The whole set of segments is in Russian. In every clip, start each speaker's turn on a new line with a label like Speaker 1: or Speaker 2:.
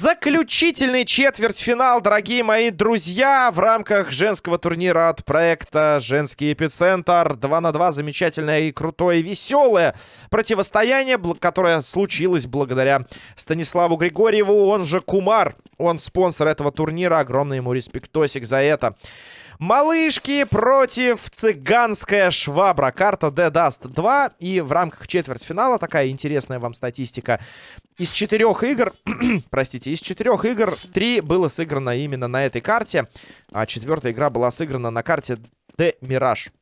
Speaker 1: Заключительный четвертьфинал, дорогие мои друзья, в рамках женского турнира от проекта «Женский эпицентр». 2 на 2 замечательное и крутое, веселое противостояние, которое случилось благодаря Станиславу Григорьеву, он же Кумар. Он спонсор этого турнира, огромный ему респектосик за это. Малышки против цыганская швабра. Карта D-Dust 2. И в рамках четвертьфинала такая интересная вам статистика. Из четырех игр, простите, из четырех игр три было сыграно именно на этой карте. А четвертая игра была сыграна на карте D-Mirage.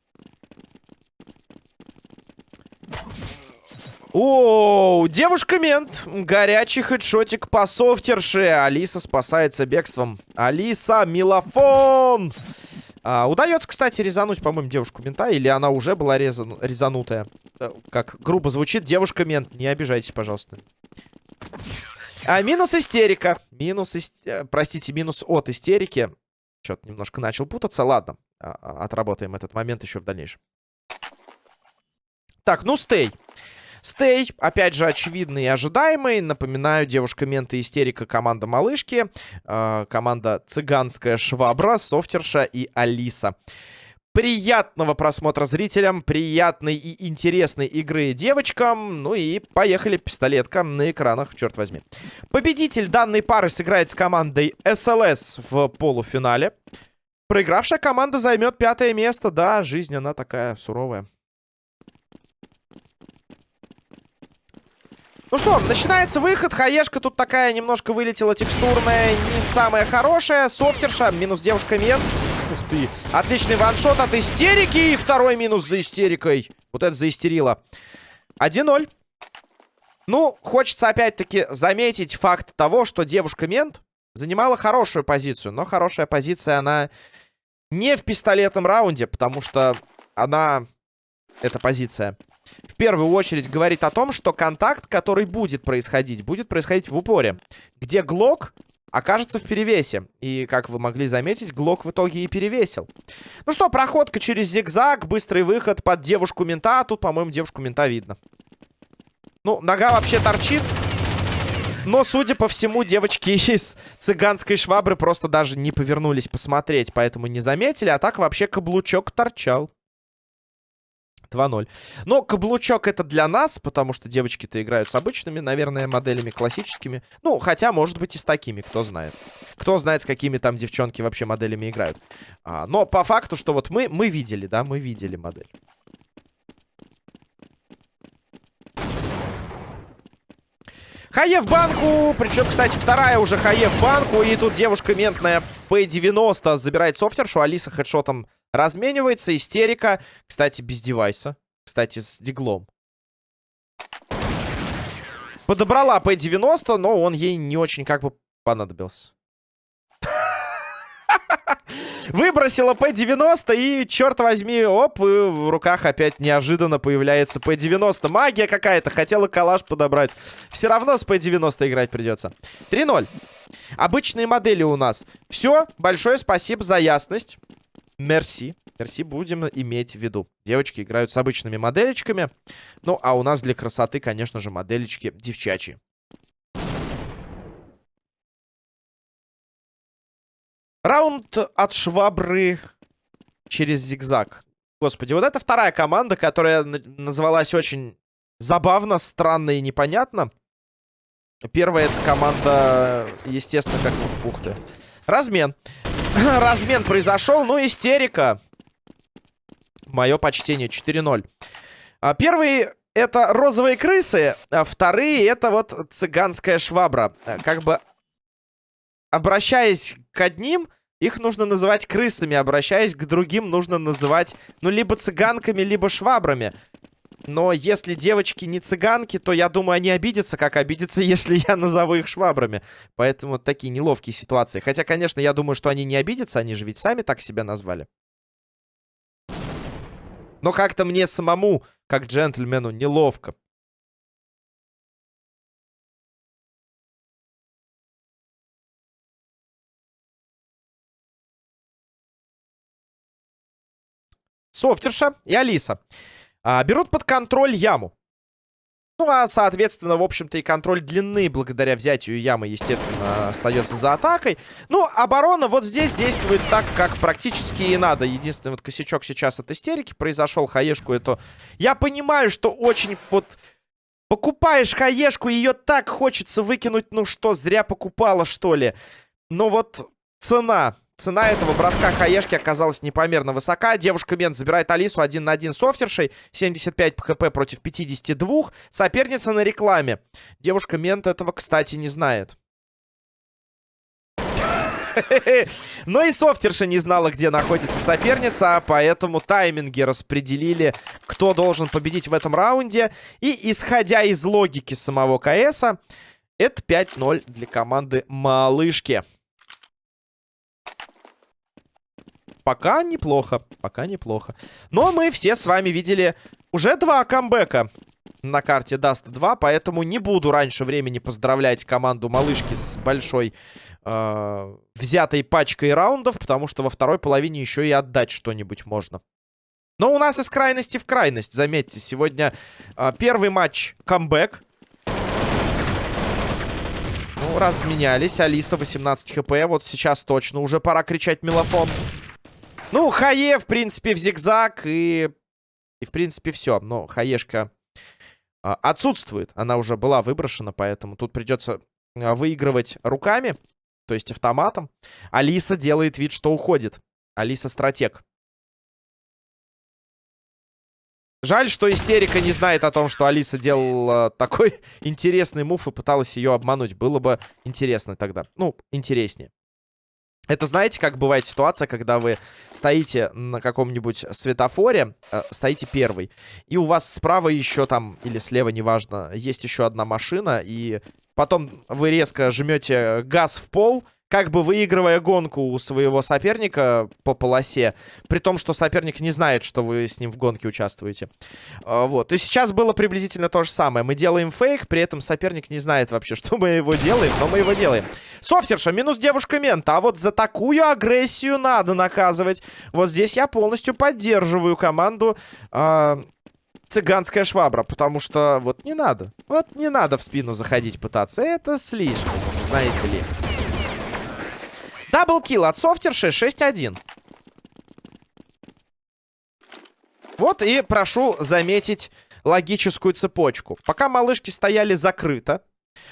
Speaker 1: О, девушка-мент. Горячий хедшотик по софтерше. Алиса спасается бегством. Алиса, милофон. А, удается, кстати, резануть, по-моему, девушку-мента. Или она уже была резан... резанутая. Э, как грубо звучит, девушка-мент. Не обижайтесь, пожалуйста. А, минус истерика. Минус, ист... Э, простите, минус от истерики. Что-то немножко начал путаться. Ладно, а, а, отработаем этот момент еще в дальнейшем. Так, ну, стей. Стей, опять же, очевидный и ожидаемый. Напоминаю, девушка-менты истерика команда малышки. Э, команда цыганская швабра, софтерша и Алиса. Приятного просмотра зрителям, приятной и интересной игры девочкам. Ну и поехали, пистолетка на экранах, черт возьми. Победитель данной пары сыграет с командой СЛС в полуфинале. Проигравшая команда займет пятое место. Да, жизнь она такая суровая. Ну что, начинается выход. Хаешка тут такая немножко вылетела текстурная, не самая хорошая. Софтерша, минус девушка мент. Ух ты. Отличный ваншот от истерики. И второй минус за истерикой. Вот это заистерило. 1-0. Ну, хочется опять-таки заметить факт того, что девушка-мент занимала хорошую позицию. Но хорошая позиция, она не в пистолетном раунде, потому что она... Эта позиция в первую очередь говорит о том, что контакт, который будет происходить, будет происходить в упоре. Где Глок окажется в перевесе. И, как вы могли заметить, Глок в итоге и перевесил. Ну что, проходка через зигзаг, быстрый выход под девушку мента. Тут, по-моему, девушку мента видно. Ну, нога вообще торчит. Но, судя по всему, девочки из цыганской швабры просто даже не повернулись посмотреть, поэтому не заметили. А так вообще каблучок торчал. 2-0. Но каблучок это для нас, потому что девочки-то играют с обычными, наверное, моделями классическими. Ну, хотя, может быть, и с такими, кто знает. Кто знает, с какими там девчонки вообще моделями играют. А, но по факту, что вот мы, мы видели, да, мы видели модель. Хае в банку. Причем, кстати, вторая уже Хае в банку. И тут девушка ментная P90 забирает софтершу. Алиса хедшотом разменивается. Истерика. Кстати, без девайса. Кстати, с диглом. Подобрала P90, но он ей не очень как бы понадобился. Выбросила P90 и, черт возьми, оп, и в руках опять неожиданно появляется P90. Магия какая-то, хотела калаш подобрать. Все равно с P90 играть придется. 3-0. Обычные модели у нас. Все, большое спасибо за ясность. Мерси. Мерси будем иметь в виду. Девочки играют с обычными моделечками. Ну, а у нас для красоты, конечно же, моделечки девчачьи. Раунд от швабры через зигзаг. Господи, вот это вторая команда, которая называлась очень забавно, странно и непонятно. Первая это команда, естественно, как... Ух ты. Размен. Размен произошел, ну, истерика. Мое почтение, 4-0. А, это розовые крысы, а вторые это вот цыганская швабра. Как бы обращаясь к одним, их нужно называть крысами, обращаясь к другим, нужно называть, ну, либо цыганками, либо швабрами. Но если девочки не цыганки, то я думаю, они обидятся, как обидятся, если я назову их швабрами. Поэтому такие неловкие ситуации. Хотя, конечно, я думаю, что они не обидятся, они же ведь сами так себя назвали. Но как-то мне самому, как джентльмену, неловко. Софтерша и Алиса а, берут под контроль яму. Ну, а, соответственно, в общем-то, и контроль длины благодаря взятию ямы, естественно, остается за атакой. Ну, оборона вот здесь действует так, как практически и надо. Единственный вот косячок сейчас от истерики произошел. Хаешку это... Я понимаю, что очень вот... Покупаешь хаешку, ее так хочется выкинуть. Ну что, зря покупала, что ли? Но вот цена Цена этого броска хаешки оказалась непомерно высока. Девушка Мент забирает Алису один на один с офтершей. 75 хп против 52. Соперница на рекламе. Девушка Мент этого, кстати, не знает. Но и софтерша не знала, где находится соперница, поэтому тайминги распределили, кто должен победить в этом раунде. И исходя из логики самого КСа, это 5-0 для команды Малышки. Пока неплохо, пока неплохо. Но мы все с вами видели уже два камбэка на карте Dust 2, поэтому не буду раньше времени поздравлять команду малышки с большой э, взятой пачкой раундов, потому что во второй половине еще и отдать что-нибудь можно. Но у нас из крайности в крайность, заметьте, сегодня э, первый матч камбэк. Ну, разменялись, Алиса 18 хп, вот сейчас точно уже пора кричать мелофон. Ну, Хае, в принципе, в зигзаг и... И, в принципе, все. Но Хаешка а, отсутствует. Она уже была выброшена, поэтому тут придется а, выигрывать руками, то есть автоматом. Алиса делает вид, что уходит. Алиса стратег. Жаль, что истерика не знает о том, что Алиса делала такой интересный мув и пыталась ее обмануть. Было бы интересно тогда. Ну, интереснее. Это знаете, как бывает ситуация, когда вы стоите на каком-нибудь светофоре, э, стоите первый, и у вас справа еще там, или слева, неважно, есть еще одна машина, и потом вы резко жмете газ в пол, как бы выигрывая гонку у своего соперника по полосе, при том, что соперник не знает, что вы с ним в гонке участвуете. А, вот. И сейчас было приблизительно то же самое. Мы делаем фейк, при этом соперник не знает вообще, что мы его делаем, но мы его делаем. Софтерша, минус девушка мента. А вот за такую агрессию надо наказывать. Вот здесь я полностью поддерживаю команду... Э цыганская швабра, потому что вот не надо. Вот не надо в спину заходить пытаться. Это слишком, знаете ли. Даблкил от софтерши 6-1. Вот и прошу заметить логическую цепочку. Пока малышки стояли закрыто,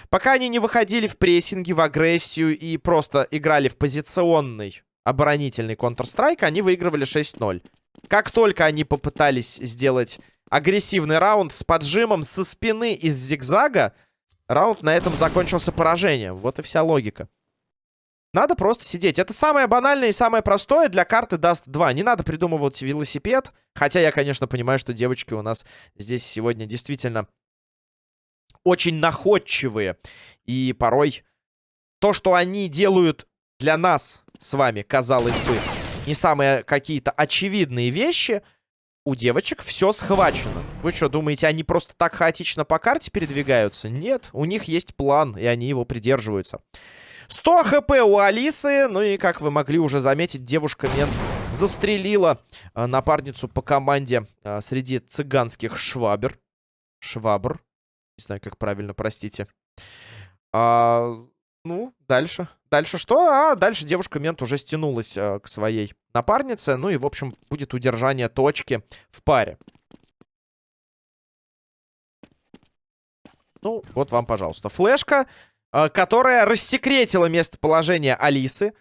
Speaker 1: пока они не выходили в прессинге, в агрессию и просто играли в позиционный оборонительный Counter-Strike, они выигрывали 6-0. Как только они попытались сделать агрессивный раунд с поджимом со спины из зигзага, раунд на этом закончился поражением. Вот и вся логика. Надо просто сидеть. Это самое банальное и самое простое для карты Dust 2. Не надо придумывать велосипед. Хотя я, конечно, понимаю, что девочки у нас здесь сегодня действительно очень находчивые. И порой то, что они делают для нас с вами, казалось бы, не самые какие-то очевидные вещи, у девочек все схвачено. Вы что, думаете, они просто так хаотично по карте передвигаются? Нет, у них есть план, и они его придерживаются. 100 хп у Алисы. Ну и, как вы могли уже заметить, девушка-мент застрелила э, напарницу по команде э, среди цыганских швабер. Швабр. Не знаю, как правильно, простите. А, ну, дальше. Дальше что? А, дальше девушка-мент уже стянулась э, к своей напарнице. Ну и, в общем, будет удержание точки в паре. Ну, вот вам, пожалуйста, флешка. Э, которая рассекретила местоположение Алисы.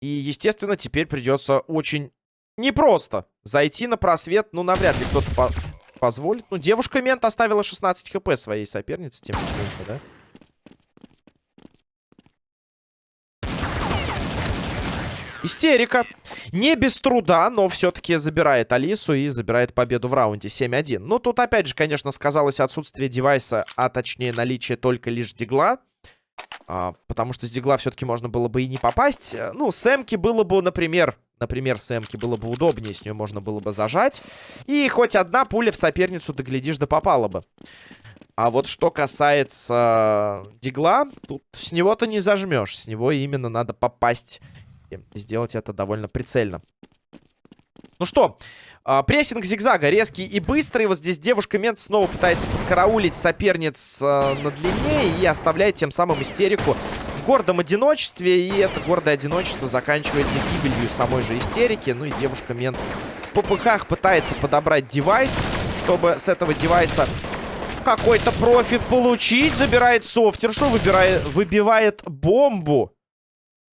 Speaker 1: И, естественно, теперь придется очень непросто зайти на просвет. Ну, навряд ли кто-то по позволит. Ну, девушка-мент оставила 16 хп своей сопернице, тем не менее, да? Истерика. Не без труда, но все-таки забирает Алису и забирает победу в раунде 7-1. Ну, тут опять же, конечно, сказалось отсутствие девайса, а точнее наличие только лишь дигла. А, потому что с дигла все-таки можно было бы и не попасть. Э, ну, с эмки было бы, например... Например, с эмки было бы удобнее, с нее можно было бы зажать. И хоть одна пуля в соперницу, доглядишь, да попала бы. А вот что касается дигла, тут с него-то не зажмешь. С него именно надо попасть. И сделать это довольно прицельно. Ну что, э, прессинг зигзага резкий и быстрый. Вот здесь девушка-мент снова пытается подкараулить соперниц э, на длине и оставляет тем самым истерику в гордом одиночестве. И это гордое одиночество заканчивается гибелью самой же истерики. Ну и девушка-мент в попыхах пытается подобрать девайс, чтобы с этого девайса какой-то профит получить. Забирает софтершу, выбирает, выбивает бомбу.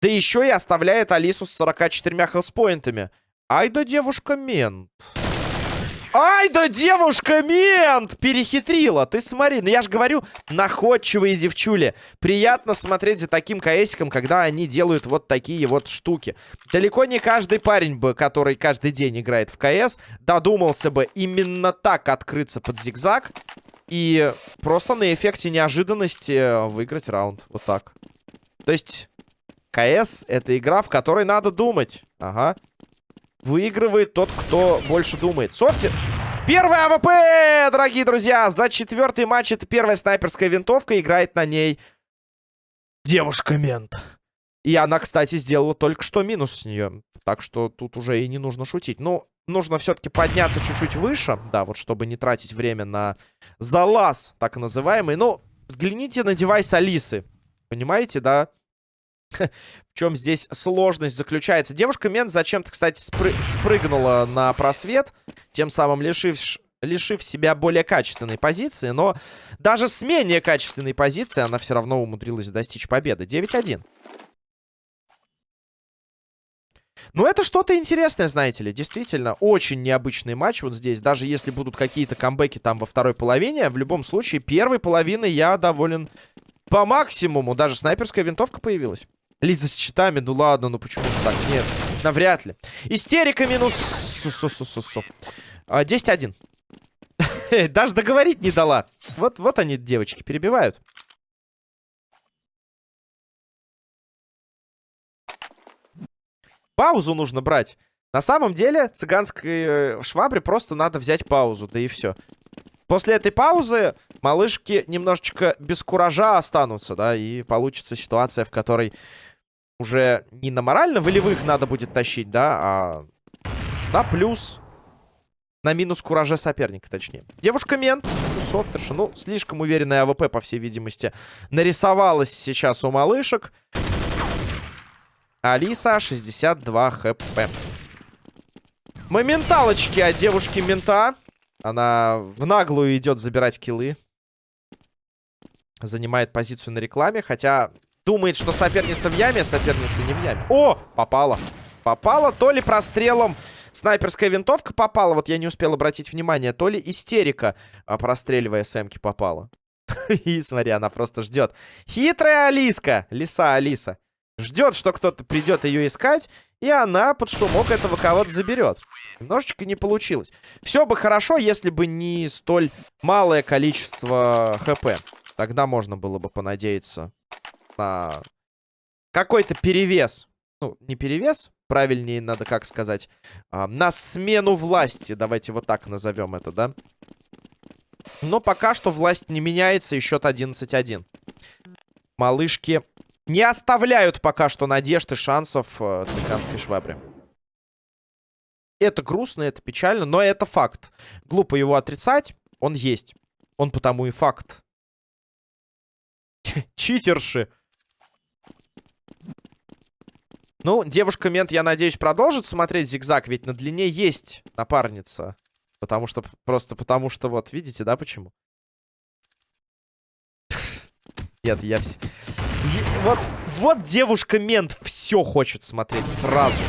Speaker 1: Да еще и оставляет Алису с 44 хелспоинтами. Ай да девушка-мент. Ай да девушка-мент! Перехитрила. Ты смотри, ну я же говорю, находчивые девчули. Приятно смотреть за таким КСиком, когда они делают вот такие вот штуки. Далеко не каждый парень бы, который каждый день играет в КС, додумался бы именно так открыться под зигзаг. И просто на эффекте неожиданности выиграть раунд. Вот так. То есть, CS — это игра, в которой надо думать. Ага. Выигрывает тот, кто больше думает. Софти... Первый AWP, дорогие друзья! За четвертый матч это первая снайперская винтовка. Играет на ней девушка-мент. И она, кстати, сделала только что минус с нее. Так что тут уже и не нужно шутить. Ну, нужно все-таки подняться чуть-чуть выше. Да, вот чтобы не тратить время на залаз, так называемый. Ну, взгляните на девайс Алисы. Понимаете, да? В чем здесь сложность заключается? Девушка Мент зачем-то, кстати, спры спрыгнула на просвет, тем самым лишив, лишив себя более качественной позиции. Но даже с менее качественной позиции она все равно умудрилась достичь победы. 9-1. Ну, это что-то интересное, знаете ли. Действительно, очень необычный матч вот здесь. Даже если будут какие-то камбэки там во второй половине, в любом случае, первой половины я доволен по максимуму. Даже снайперская винтовка появилась. Лиза с читами, ну ладно, ну почему так? Нет, навряд ли. Истерика минус... 10-1. А, Даже договорить не дала. Вот, вот они, девочки, перебивают. Паузу нужно брать. На самом деле, цыганской э, швабре просто надо взять паузу, да и все. После этой паузы малышки немножечко без куража останутся, да, и получится ситуация, в которой уже не на морально-волевых надо будет тащить, да, а на плюс, на минус кураже соперника, точнее. Девушка-мент, софтерша, ну, слишком уверенная AWP, по всей видимости, нарисовалась сейчас у малышек. Алиса, 62 HP. Моменталочки от девушки-мента. Она в наглую идет забирать киллы. Занимает позицию на рекламе, хотя Думает, что соперница в яме, соперница не в яме. О, попала. Попала то ли прострелом. Снайперская винтовка попала. Вот я не успел обратить внимание. То ли истерика, а простреливая сэмки, попала. И смотри, она просто ждет. Хитрая Алиска. Лиса Алиса. Ждет, что кто-то придет ее искать. И она под шумок этого кого-то заберет. Немножечко не получилось. Все бы хорошо, если бы не столь малое количество хп. Тогда можно было бы понадеяться на какой-то перевес. Ну, не перевес, правильнее надо как сказать. А, на смену власти, давайте вот так назовем это, да? Но пока что власть не меняется, и счет 11-1. Малышки не оставляют пока что надежд и шансов э, цыганской швабре. Это грустно, это печально, но это факт. Глупо его отрицать, он есть. Он потому и факт. Читерши. Ну, девушка-мент, я надеюсь, продолжит смотреть зигзаг, ведь на длине есть напарница. Потому что, просто потому что, вот, видите, да, почему? Нет, я все... Вот, вот девушка-мент все хочет смотреть сразу.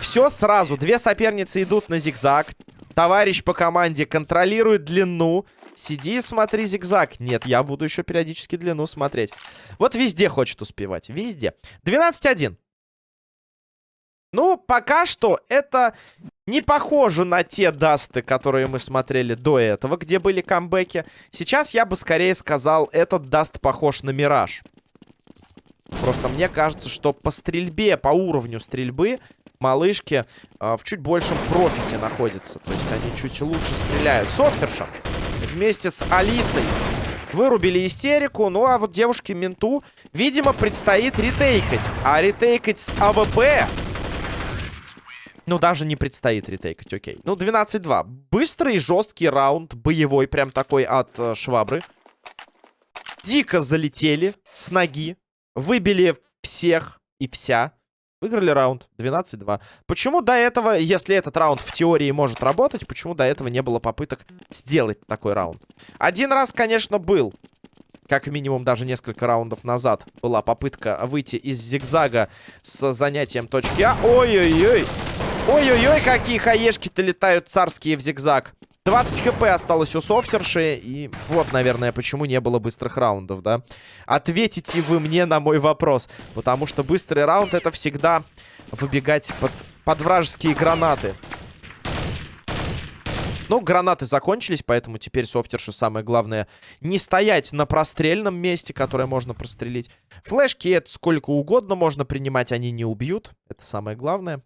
Speaker 1: Все сразу. Две соперницы идут на зигзаг. Товарищ по команде контролирует длину. Сиди и смотри зигзаг. Нет, я буду еще периодически длину смотреть. Вот везде хочет успевать. Везде. 12-1. Ну, пока что это не похоже на те дасты, которые мы смотрели до этого, где были камбэки. Сейчас я бы скорее сказал, этот Dust похож на Мираж. Просто мне кажется, что по стрельбе, по уровню стрельбы, малышки э, в чуть большем профите находятся. То есть они чуть лучше стреляют. Софтерша вместе с Алисой вырубили истерику. Ну, а вот девушке Менту, видимо, предстоит ретейкать. А ретейкать с AWP Ну, даже не предстоит ретейкать, окей. Ну, 12-2. Быстрый, жесткий раунд, боевой, прям такой от э, швабры. Дико залетели с ноги. Выбили всех и вся. Выиграли раунд 12-2. Почему до этого, если этот раунд в теории может работать, почему до этого не было попыток сделать такой раунд? Один раз, конечно, был. Как минимум даже несколько раундов назад была попытка выйти из зигзага с занятием точки А. Ой-ой-ой. Ой-ой-ой, какие хаешки-то летают царские в зигзаг. 20 хп осталось у софтерши. И вот, наверное, почему не было быстрых раундов, да? Ответите вы мне на мой вопрос. Потому что быстрый раунд это всегда выбегать под, под вражеские гранаты. Ну, гранаты закончились, поэтому теперь софтерши самое главное не стоять на прострельном месте, которое можно прострелить. Флешки это сколько угодно можно принимать, они не убьют. Это самое главное.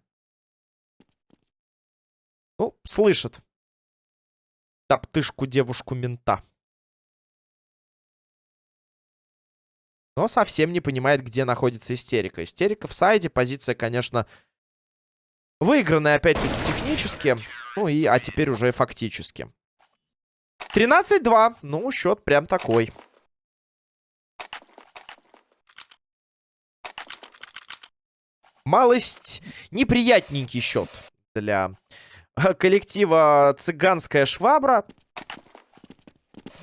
Speaker 1: Ну, слышат топтышку девушку-мента. Но совсем не понимает, где находится истерика. Истерика в сайде. Позиция, конечно, выигранная, опять-таки, технически. Ну и, а теперь уже фактически. 13-2. Ну, счет прям такой. Малость неприятненький счет для коллектива «Цыганская швабра».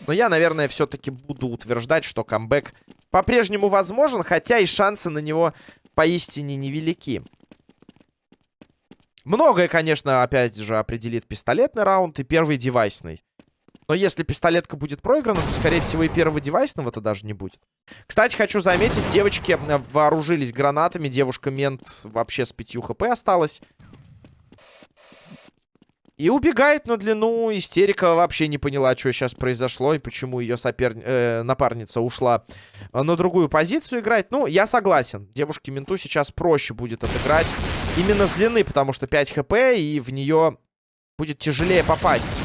Speaker 1: Но я, наверное, все-таки буду утверждать, что камбэк по-прежнему возможен, хотя и шансы на него поистине невелики. Многое, конечно, опять же, определит пистолетный раунд и первый девайсный. Но если пистолетка будет проиграна, то, скорее всего, и первого девайсного-то даже не будет. Кстати, хочу заметить, девочки вооружились гранатами. Девушка-мент вообще с 5 хп осталась. И убегает на длину. Истерика вообще не поняла, что сейчас произошло и почему ее сопер... э, напарница ушла на другую позицию играть. Ну, я согласен. Девушке-менту сейчас проще будет отыграть именно с длины, потому что 5 хп, и в нее будет тяжелее попасть.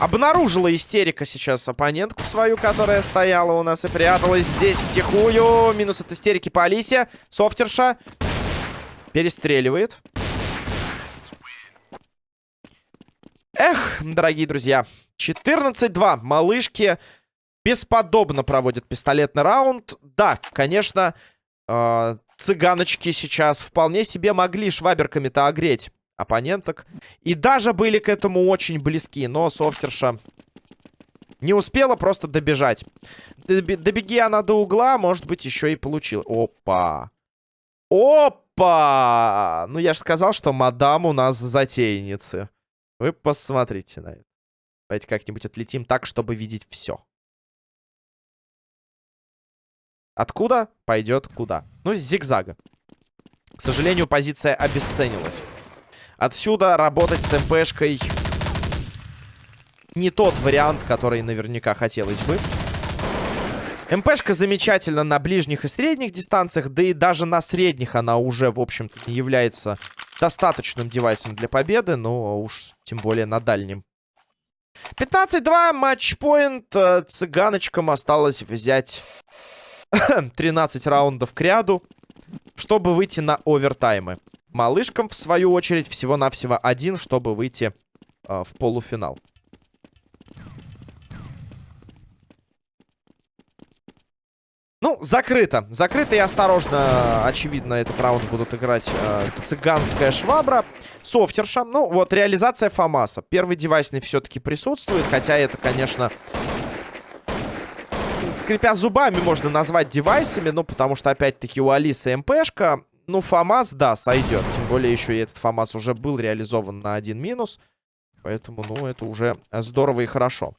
Speaker 1: Обнаружила истерика сейчас оппонентку свою, которая стояла у нас и пряталась здесь втихую. Минус от истерики по Алисе. Софтерша перестреливает. Эх, дорогие друзья. 14-2. Малышки бесподобно проводят пистолетный раунд. Да, конечно, э, цыганочки сейчас вполне себе могли шваберками-то огреть оппоненток. И даже были к этому очень близки. Но софтерша не успела просто добежать. Добеги она до угла, может быть, еще и получил. Опа. Опа! Ну, я же сказал, что мадам у нас затейницы. Вы посмотрите на это. Давайте как-нибудь отлетим так, чтобы видеть все. Откуда пойдет куда? Ну, с зигзага. К сожалению, позиция обесценилась. Отсюда работать с МПшкой не тот вариант, который наверняка хотелось бы. МПшка замечательно на ближних и средних дистанциях, да и даже на средних она уже, в общем-то, является достаточным девайсом для победы, но уж тем более на дальнем. 15-2, матчпоинт. Э, цыганочкам осталось взять 13 раундов к ряду, чтобы выйти на овертаймы. Малышкам, в свою очередь, всего-навсего один, чтобы выйти э, в полуфинал. Ну, закрыто. Закрыто и осторожно, очевидно, этот раунд будут играть э, цыганская швабра. Софтерша. Ну, вот, реализация Фомаса. Первый девайсный все-таки присутствует, хотя это, конечно... Скрипя зубами, можно назвать девайсами, ну, потому что, опять-таки, у Алисы МПшка. Ну, Фомас, да, сойдет. Тем более, еще и этот Фомас уже был реализован на один минус. Поэтому, ну, это уже здорово и хорошо.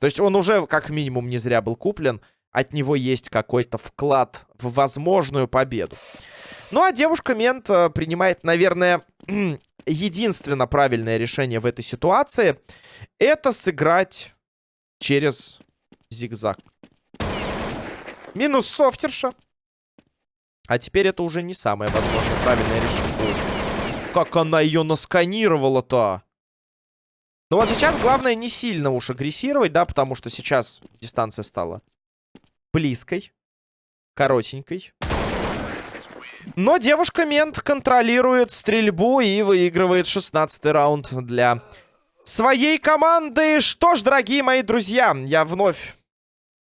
Speaker 1: То есть он уже, как минимум, не зря был куплен от него есть какой-то вклад в возможную победу. Ну, а девушка-мент э, принимает, наверное, единственно правильное решение в этой ситуации. Это сыграть через зигзаг. Минус софтерша. А теперь это уже не самое возможное правильное решение. Как она ее насканировала-то? Ну вот сейчас главное не сильно уж агрессировать, да, потому что сейчас дистанция стала близкой, коротенькой. Но девушка-мент контролирует стрельбу и выигрывает 16 раунд для своей команды. Что ж, дорогие мои друзья, я вновь